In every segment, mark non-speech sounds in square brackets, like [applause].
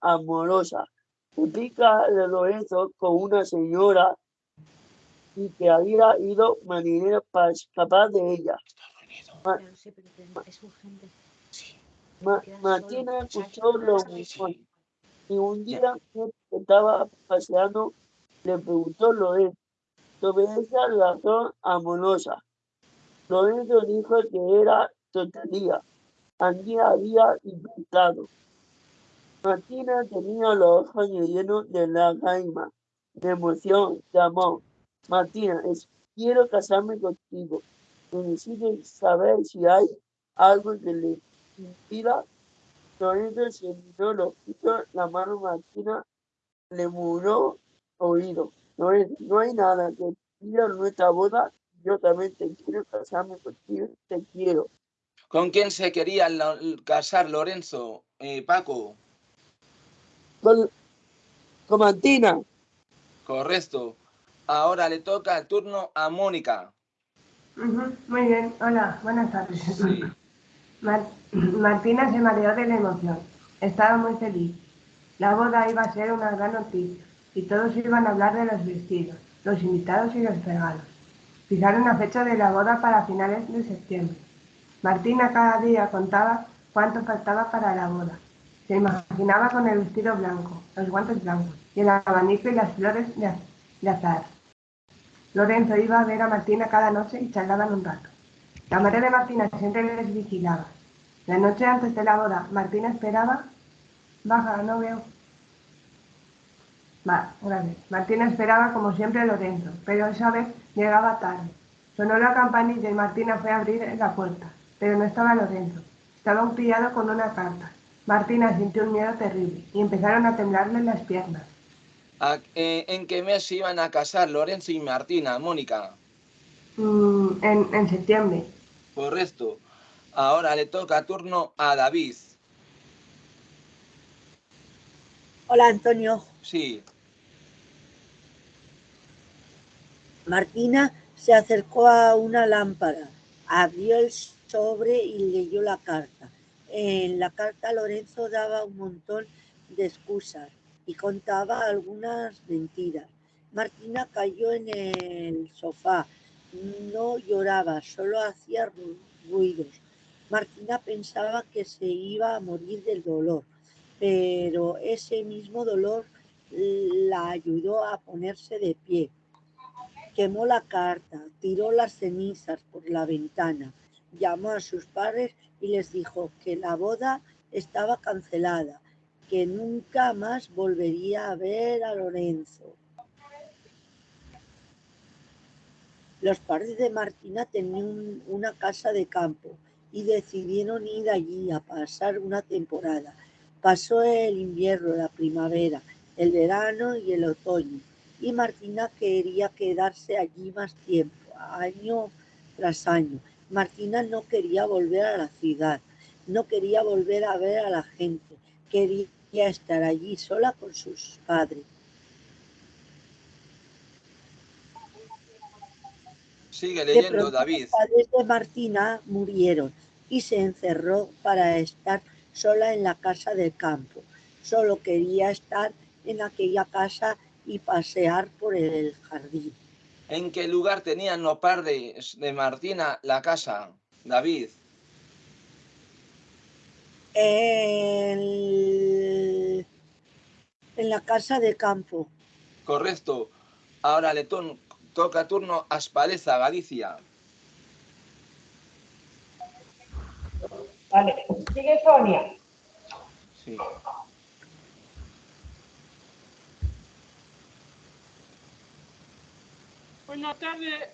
amorosa Explica de Lorenzo con una señora y que había ido marinero para escapar de ella. Martina escuchó lo mismo y un día que estaba paseando le preguntó Lorenzo sobre esa relación amorosa. Lorenzo dijo que era tontería. Andy había inventado. Martina tenía los ojos llenos de lágrimas, de emoción, de amor. Martina, quiero casarme contigo. Necesito saber si hay algo que le impida. Lorenzo se miró los la mano Martina le muró oído. No hay nada que impida nuestra boda. Yo también te quiero casarme contigo, te quiero. ¿Con quién se quería casar Lorenzo, eh, Paco? Con, con Martina. Correcto. Ahora le toca el turno a Mónica. Muy bien, hola, buenas tardes. [laughs] Martina se mareó de la emoción. Estaba muy feliz. La boda iba a ser una gran noticia y todos iban a hablar de los vestidos, los invitados y los regalos. Fijaron la fecha de la boda para finales de septiembre. Martina cada día contaba cuánto faltaba para la boda se imaginaba con el vestido blanco, los guantes blancos y el abanico y las flores de, azar. Lorenzo iba a ver a Martina cada noche y charlaban un rato. La madre de Martina siempre les vigilaba. La noche antes de la boda, Martina esperaba. Baja, no veo. Va, gracias. Martina esperaba como siempre a Lorenzo, pero esa vez llegaba tarde. Sonó la campanilla y Martina fue a abrir la puerta, pero no estaba Lorenzo. Estaba un pillado con una carta. Martina sintió un miedo terrible y empezaron a temblarle las piernas. Eh, ¿En qué mes iban a casar Lorenzo y Martina, Mónica? Mm, en, septiembre. Correcto. Ahora le toca turno a David. Hola, Antonio. Sí. Martina se acercó a una lámpara, abrió el sobre y leyó la carta. En la carta Lorenzo daba un montón de excusas y contaba algunas mentiras. Martina cayó en el sofá, no lloraba, solo hacía ruidos. Martina pensaba que se iba a morir del dolor, pero ese mismo dolor la ayudó a ponerse de pie. Quemó la carta, tiró las cenizas por la ventana, llamó a sus padres y les dijo que la boda estaba cancelada, que nunca más volvería a ver a Lorenzo. Los padres de Martina tenían una casa de campo y decidieron ir allí a pasar una temporada. Pasó el invierno, la primavera, el verano y el otoño. Y Martina quería quedarse allí más tiempo, año tras año. Martina no quería volver a la ciudad, no quería volver a ver a la gente, quería estar allí sola con sus padres. Sigue leyendo, David. Los padres de Martina murieron y se encerró para estar sola en la casa del campo. Solo quería estar en aquella casa y pasear por el jardín. ¿En qué lugar tenían los padres de Martina la casa, David? En, la casa de campo. Correcto. Ahora le toca turno a Galicia. Vale, sigue Sonia. Sí. Una tarde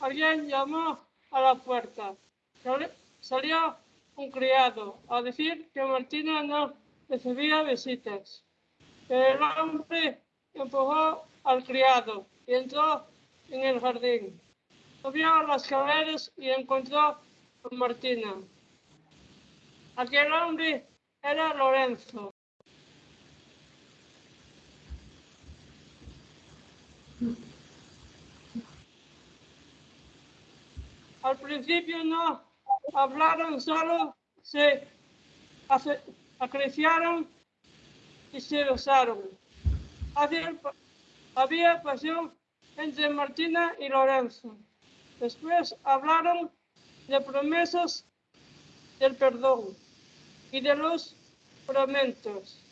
alguien llamó a la puerta. Salió un criado a decir que Martina no recibía visitas. El hombre empujó al criado y entró en el jardín. Subió las escaleras y encontró a Martina. Aquel hombre era Lorenzo. Al principio no hablaron, solo se acariciaron y se besaron. Había, pasión entre Martina y Lorenzo. Después hablaron de promesas del perdón y de los promentos.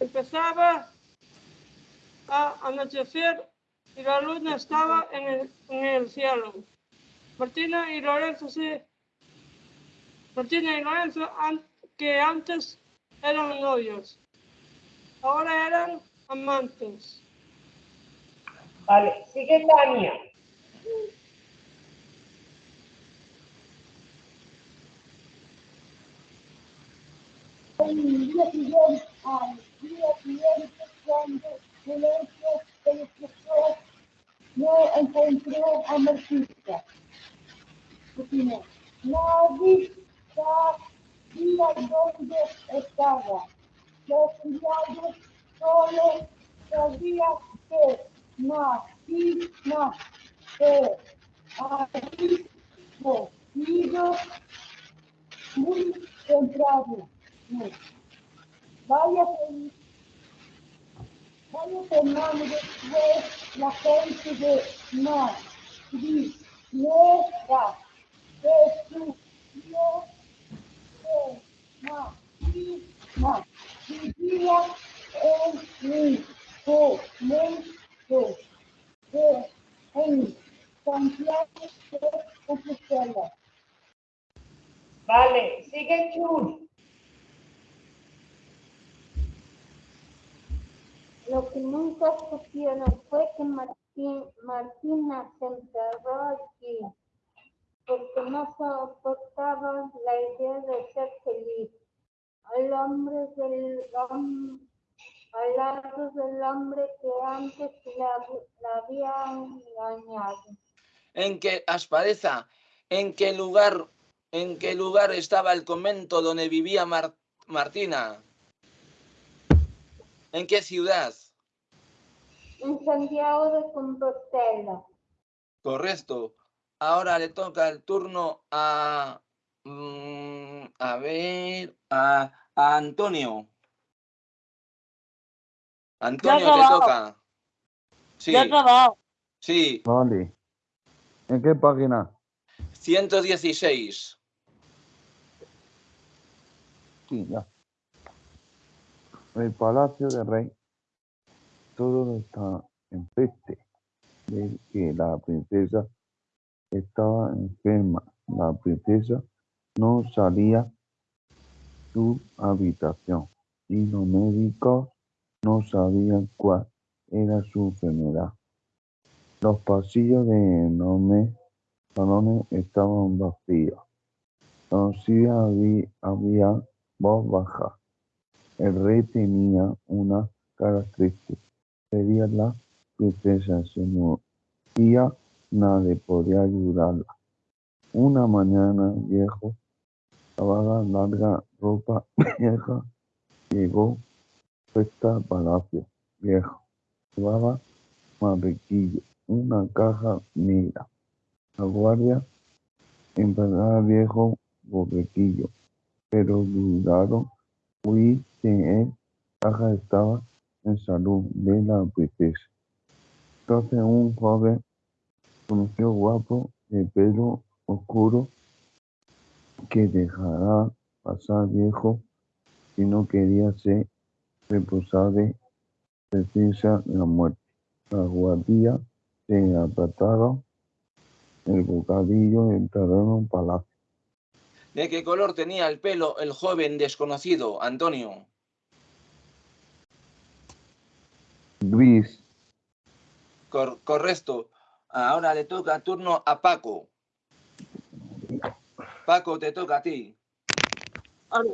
Empezaba a anochecer y la luna estaba en el cielo. Martina y Lorenzo se Martina y Lorenzo, an- que antes eran novios, ahora eran amantes. Vale, sigue Tania. El día siguiente, al día siguiente, cuando Silencio se despertó, no encontró a Martita. Opinó, nadie sabía dónde estaba. Los criados solo sabían que Martina se había ido muy temprano. Vaya, vaya después la gente de Madrid llega Vale, sigue Chus. Lo que nunca supieron fue que Martín, Martina se enterró allí, porque no soportaba la idea de ser feliz. Al hombre del hom- al lado del hombre que antes la, la había engañado. ¿En qué aspareza? ¿En qué lugar? ¿En qué lugar estaba el convento donde vivía Mar- Martina? ¿En qué ciudad? En Santiago de Compostela. Correcto. Ahora le toca el turno a. mm, a ver. A, a Antonio. Antonio, te toca. Sí, Ya acabado. sí. Vale. ¿En qué página? 116. Sí, ya. El palacio del rey. Todo está en peste. De que la princesa estaba enferma. La princesa no salía su habitación y los médicos no sabían cuál era su enfermedad. Los pasillos de enormes salones estaban vacíos. Así había, había voz baja. El rey tenía una cara triste. Sería la princesa, se moría, nadie podía ayudarla. Una mañana, viejo, lavaba larga ropa [laughs] vieja, llegó puesta al palacio viejo. Llevaba marrequillo, una caja negra. La guardia empezaba viejo borrequillo, pero dudaron oí que el caja estaba en salud de la princesa. Entonces un joven conoció guapo de pelo oscuro que dejará pasar viejo si no quería ser responsable princesa la muerte. La guardia se apartaron el bocadillo entraron en palacio. ¿De qué color tenía el pelo el joven desconocido, Antonio? Gris, Cor- correcto. Ahora le toca turno a Paco. Paco, te toca a ti. Ahora,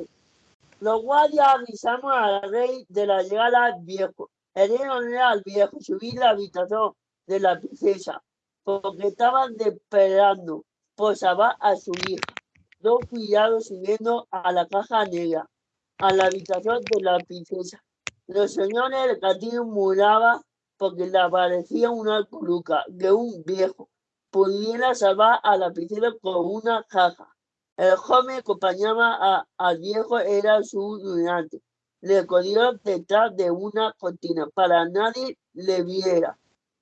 Los guardias avisaron al rey de la llegada del viejo. Ordenó al viejo subir la habitación de la princesa, porque estaban esperando por salvar a su hija. Dos criados subiendo a la caja negra, a la habitación de la princesa. Los señores del castillo murmuraban porque le parecía una coluca que un viejo pudiera salvar a la princesa con una caja. El joven acompañaba a- al viejo, era su ayudante. le escondió detrás de una cortina para nadie le viera.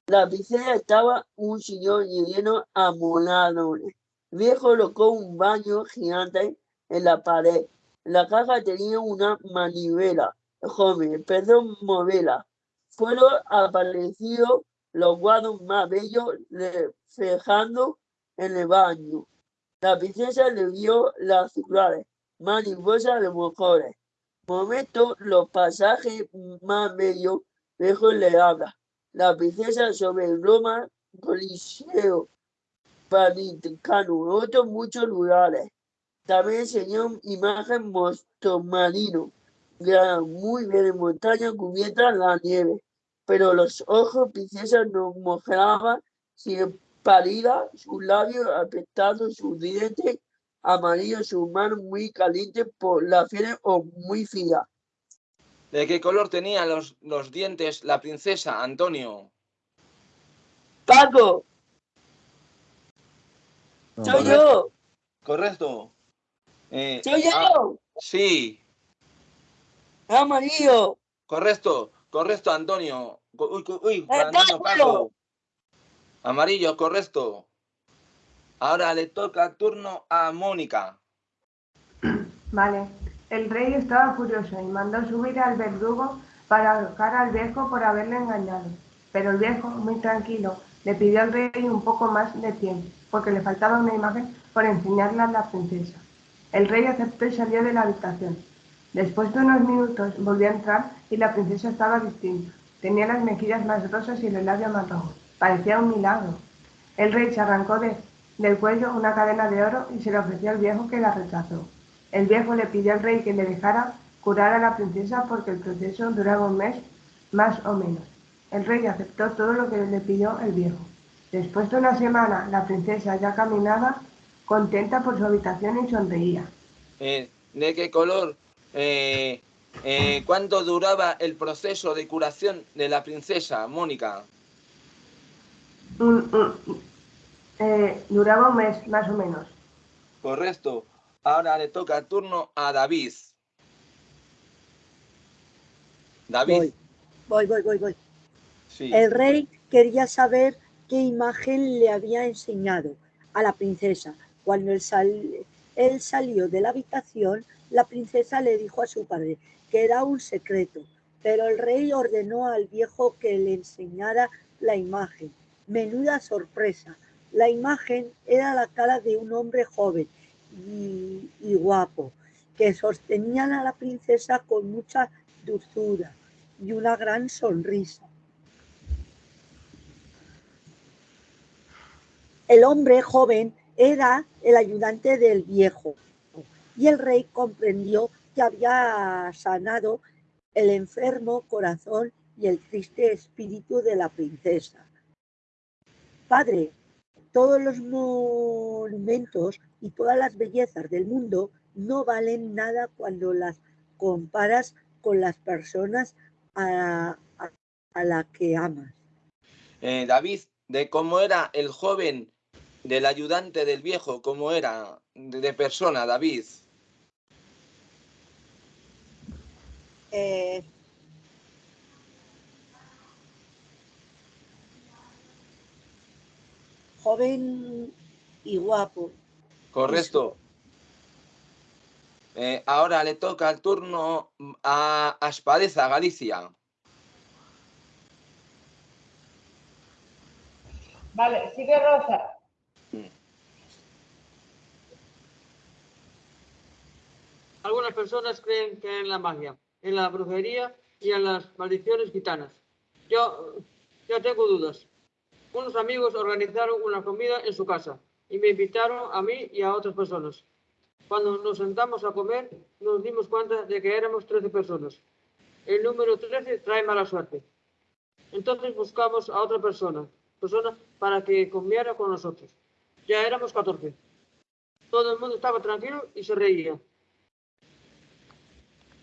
La princesa estaba un sillón lleno amoladores. El viejo colocó un baño gigante en la pared. La caja tenía una manivela. El joven empezó a moverla. Fueron aparecidos los guados más bellos reflejando en el baño. La princesa le vio las circulares, mariposas de mejores. Momento, los pasajes más bellos, lejos le habla. La princesa sobre el Roma, Coliseo, Vaticano, otros muchos lugares. También enseñó imagen marino, muy bien en montaña cubierta la nieve, pero los ojos princesa no mojaban sin pálida, sus labios apretados, sus dientes amarillos, sus manos muy calientes por la fiebre o muy fría. ¿De qué color tenían los, los dientes la princesa, Antonio? Paco, No, soy yo, Correcto. Eh, soy ah, yo, sí, amarillo. correcto, correcto, Antonio. Uy, uy, Eh, Antonio, Paco. Paco. Amarillo, correcto. Ahora le toca turno a Mónica. [clears throat] Vale. El rey estaba furioso y mandó subir al verdugo para ahorcar al viejo por haberle engañado. Pero el viejo, muy tranquilo, le pidió al rey un poco más de tiempo, porque le faltaba una imagen por enseñarle a la princesa. El rey aceptó y salió de la habitación. Después de unos minutos volvió a entrar y la princesa estaba distinta. Tenía las mejillas más rosas y labios más rojos. Parecía un milagro. El rey se arrancó de- del cuello una cadena de oro y se la ofreció al viejo que la rechazó. El viejo le pidió al rey que le dejara curar a la princesa porque el proceso duraba un mes más o menos. El rey aceptó todo lo que le pidió el viejo. Después de una semana, la princesa ya caminaba contenta por su habitación y sonreía. Eh, ¿De qué color? Eh, eh, ¿Cuánto duraba el proceso de curación de la princesa, Mónica? Eh, duraba un mes más o menos. Correcto. Ahora le toca turno a David. David, Voy, voy, voy, voy, voy. sí. El rey quería saber qué imagen le había enseñado a la princesa. Cuando él, sal- él salió de la habitación, la princesa le dijo a su padre que era un secreto, pero el rey ordenó al viejo que le enseñara la imagen. Menuda sorpresa. La imagen era la cara de un hombre joven y, guapo, que sostenían a la princesa con mucha dulzura y una gran sonrisa. El hombre joven era el ayudante del viejo y el rey comprendió que había sanado el enfermo corazón y el triste espíritu de la princesa. Padre, todos los monumentos y todas las bellezas del mundo no valen nada cuando las comparas con las personas a, a, a la que amas. Eh, David, de cómo era el joven del ayudante del viejo, cómo era de persona, David. Eh, joven y guapo. Correcto. Eh, ahora le toca el turno a Aspadeza, Galicia. Vale, sigue Rosa. Algunas personas creen que en la magia, en la brujería y en las maldiciones gitanas. Yo, yo tengo dudas. Unos amigos organizaron una comida en su casa y me invitaron a mí y a otras personas. Cuando nos sentamos a comer, nos dimos cuenta de que éramos 13 personas. El número 13 trae mala suerte. Entonces buscamos a otra persona, persona para que comiera con nosotros. Ya éramos 14. Todo el mundo estaba tranquilo y se reía.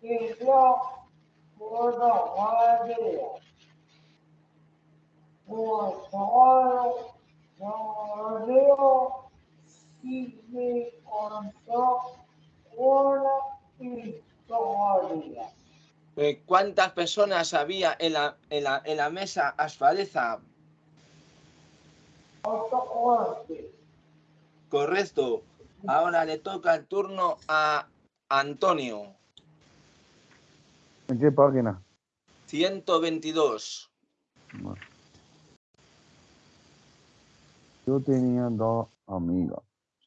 que yo puedo hacer. Pues Sara sonrió y me contó una historia. Eh, ¿Cuántas personas había en la, en la, en la mesa asfaleza? Correcto. Ahora le toca el turno a Antonio. ¿En qué página? 122. Bueno. Yo tenía dos amigas,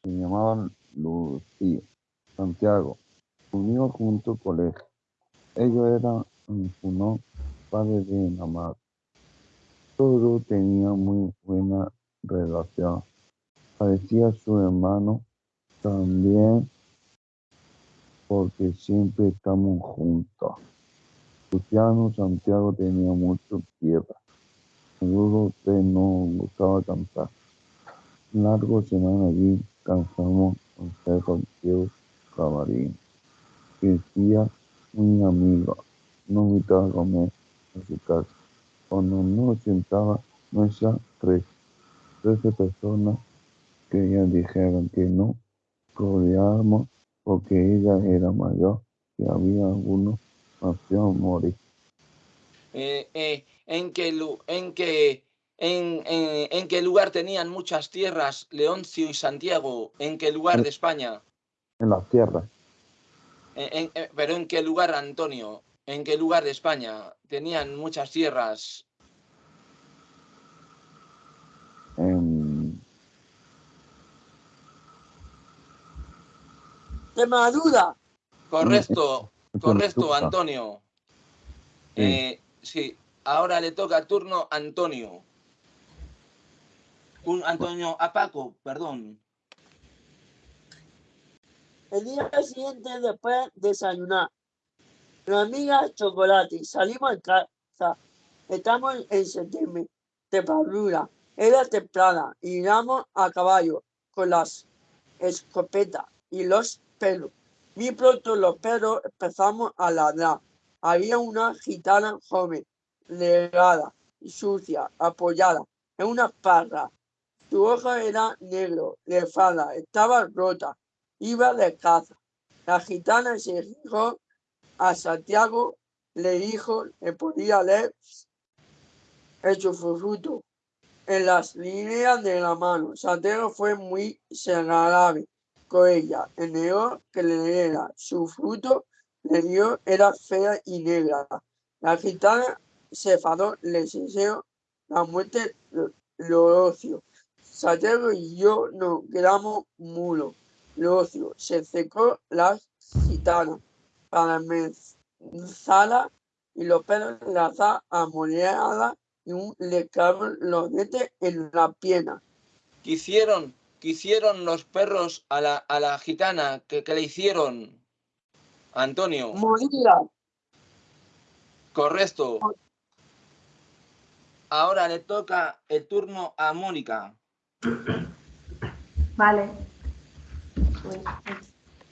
se llamaban Lucía, Santiago, unió junto colegio. Ellos eran no padres de la madre. Todos tenían muy buena relación. Parecía su hermano también porque siempre estamos juntos. Luciano Santiago tenía mucho tierra. Seguro usted no gustaba cantar. Largo semana allí cansamos con ser contigo camarín. Decía muy amigo, no invitaba a comer a su casa. Cuando nos sentaba mesa tres, trece personas que ellas dijeron que no rodeábamos porque ella era mayor y había algunos hacían morir. Eh, eh, ¿en, qué, en, qué, en, en- en qué lugar tenían muchas tierras Leoncio y Santiago? ¿En qué lugar de España? En las tierras, eh, pero ¿en qué lugar, Antonio? ¿En qué lugar de España tenían muchas tierras? en, Extremadura. Correcto, correcto. Antonio. Sí. Eh, sí, ahora le toca turno a Antonio. Un Antonio a Paco, perdón. El día siguiente, después de desayunar, mi amiga Chocolate, salimos de casa. Estamos en septiembre, temperatura. Era temprana y íbamos a caballo con las escopetas y los perros. Muy pronto los perros empezamos a ladrar. Había una gitana joven, delgada y sucia, apoyada en una parra. Su ojo era negro, de falda, estaba rota iba de caza. La gitana se dijo a Santiago, le dijo, le podía leer el sufruto en las líneas de la mano. Santiago fue muy agradable con ella. El negro que le diera su fruto le dio era fea y negra. La gitana se enfadó, le deseó la muerte lo- lo ocio. Santiago y yo nos quedamos mulos. Locio se secó las gitanas para mezclarla y los pelos lanzaban amoneada y un le los dientes en la pierna. ¿Qué qué hicieron los perros a la, a la gitana? ¿Qué, qué le hicieron? Antonio, Moría. correcto. Ahora le toca el turno a Mónica. [coughs] Vale. Pues,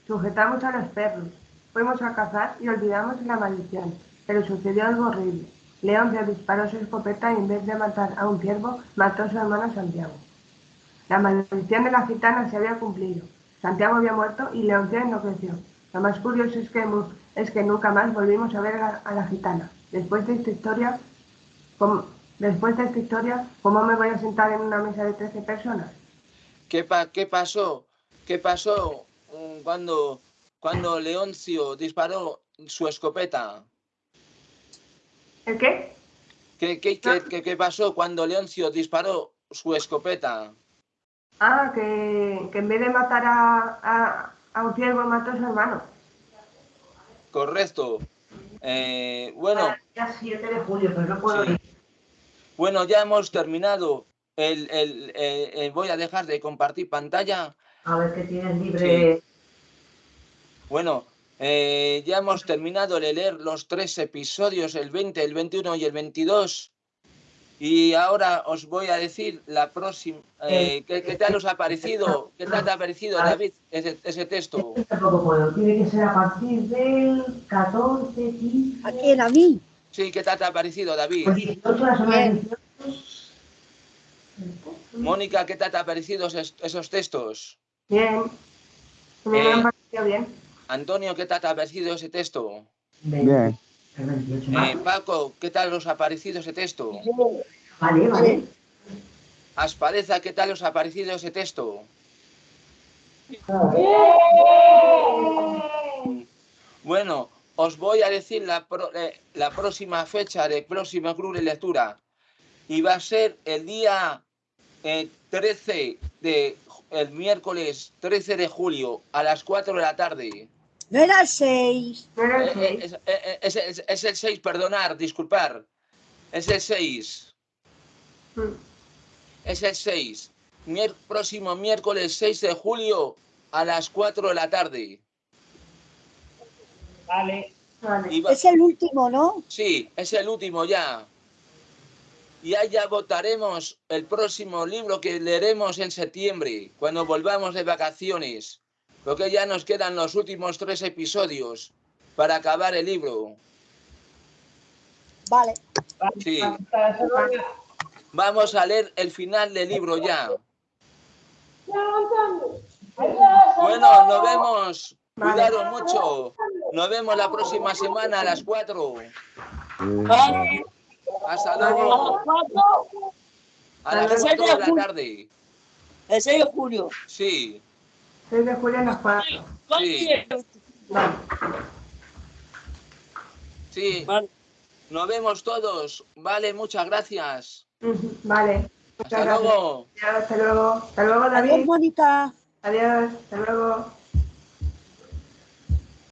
sujetamos a los perros. Fuimos a cazar y olvidamos la maldición. Pero sucedió algo horrible. León se disparó su escopeta y en vez de matar a un ciervo, mató a su hermano Santiago. La maldición de la gitana se había cumplido. Santiago había muerto y León no creció. Lo más curioso es que, es que nunca más volvimos a ver a, a la gitana. Después de esta historia, ¿cómo, después de esta historia, ¿cómo me voy a sentar en una mesa de 13 personas? ¿Qué, pa- qué pasó? ¿Qué pasó mm, cuando, cuando Leoncio disparó su escopeta? ¿El qué? ¿Qué, qué, qué, qué- qué pasó cuando Leoncio disparó su escopeta? Ah, que, que en vez de matar a, a, a un ciervo mató a su hermano. Correcto. Eh, bueno, Ya 7 de julio, pero no puedo Sí. ir. bueno, ya hemos terminado. El, el- eh, eh, voy a dejar de compartir pantalla. A ver qué tienes libre. Bueno, eh, ya hemos terminado de leer los tres episodios, el 20, el 21 y el 22. Y ahora os voy a decir la próxima. eh, ¿qué, qué tal os ha parecido? ¿Qué tal te ha parecido, David, ese, ese texto? Tampoco puedo. Tiene que ser a partir del 14, 15. ¿A? ¿A mí? Sí, ¿qué tal te ha parecido, David? Pues 18 la semana Bien. 18. Mónica, ¿qué tal te ha parecido esos, esos textos? Bien. Me Eh. han parecido bien. Antonio, ¿qué tal te ha parecido ese texto? Bien. El 28 Eh. Paco, ¿qué tal os ha parecido ese texto? Vale, vale. Aspareza, ¿qué tal os ha parecido ese texto? Bueno, os voy a decir la, pro- eh, la próxima fecha del próximo club de lectura. Y va a ser el día eh, 13 de el miércoles 13 de julio a las 4 de la tarde. No era el 6. No era el Eh, eh, seis. es, eh, es- es- es el 6, perdonar, disculpar. Es el 6. Mm. Es el 6. Mier- próximo miércoles 6 de julio a las 4 de la tarde. Vale. Vale. Va- Es el último, ¿no? Sí, es el último ya. Y ya votaremos el próximo libro que leeremos en septiembre, cuando volvamos de vacaciones. Porque ya nos quedan los últimos tres episodios para acabar el libro. Vale. Sí, vamos a leer el final del libro ya. Bueno, nos vemos. Cuidado mucho. Nos vemos la próxima semana a las 4. Sí, Hasta luego. A las A las 4 de la tarde. el 6 de julio. Sí, 6 de julio a las 4. Sí. Vale. sí. Vale. Nos vemos todos. Vale, muchas gracias. Vale. Muchas Hasta gracias. luego. Adiós, Hasta luego. Hasta luego, Adiós, David. Mónica. Adiós. Hasta luego.